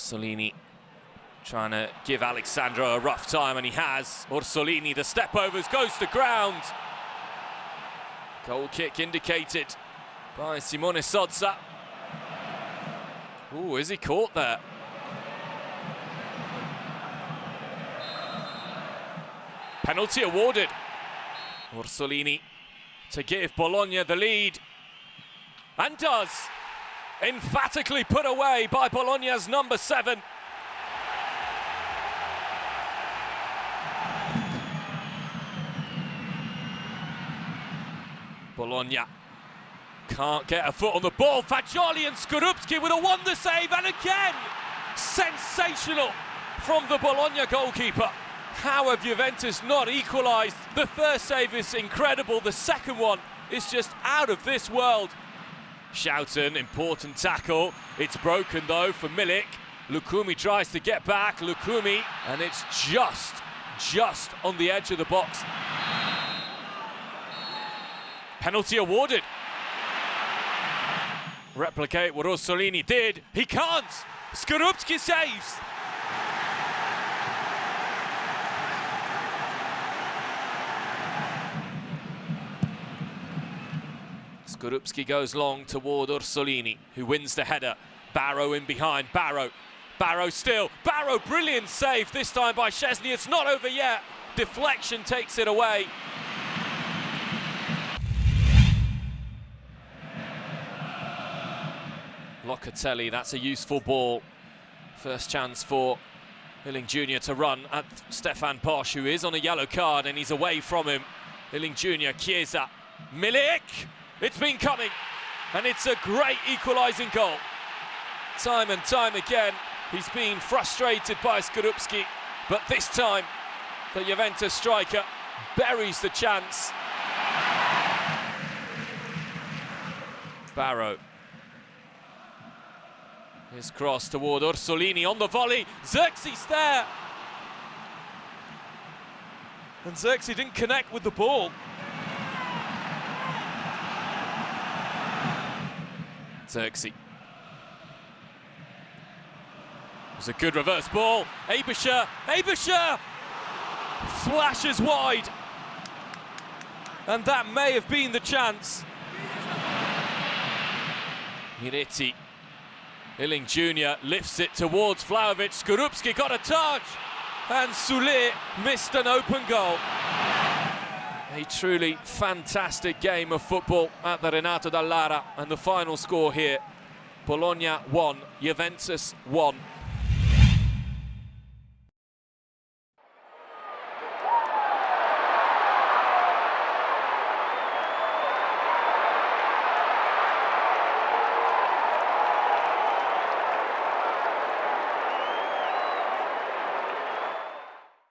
Orsolini trying to give Alex Sandro a rough time, and he has. Orsolini, the step overs, goes to ground. Goal kick indicated by Simone Sozza. Ooh, is he caught there? Penalty awarded. Orsolini to give Bologna the lead. And does. Emphatically put away by Bologna's number seven. Bologna can't get a foot on the ball. Fagioli and Skorupski with a wonder save, and again, sensational from the Bologna goalkeeper. How have Juventus not equalised? The first save is incredible, the second one is just out of this world. Schouten, important tackle. It's broken though for Milik. Lucumí tries to get back, Lucumí, and it's just, just on the edge of the box. Penalty awarded. Replicate what Orsolini did. He can't. Skorupski saves. Skorupski goes long toward Orsolini, who wins the header. Barrow in behind. Barrow. Barrow still. Barrow, brilliant save this time by Szczesny. It's not over yet. Deflection takes it away. Locatelli, that's a useful ball. First chance for Iling Jr. to run at Stefan Posch, who is on a yellow card and he's away from him. Iling Jr., Chiesa, Milik! It's been coming, and it's a great equalising goal. Time and time again, he's been frustrated by Skorupski, but this time, the Juventus striker buries the chance. Barrow his cross toward Orsolini on the volley. Zirkzee there. And Zirkzee didn't connect with the ball. It was a good reverse ball. Aebischer, Aebischer flashes wide. And that may have been the chance. Miretti Iling Jr. lifts it towards Vlahovic. Skorupski got a touch, and Soulé missed an open goal. A truly fantastic game of football at the Renato Dall'Ara, and the final score here Bologna 1, Juventus 1.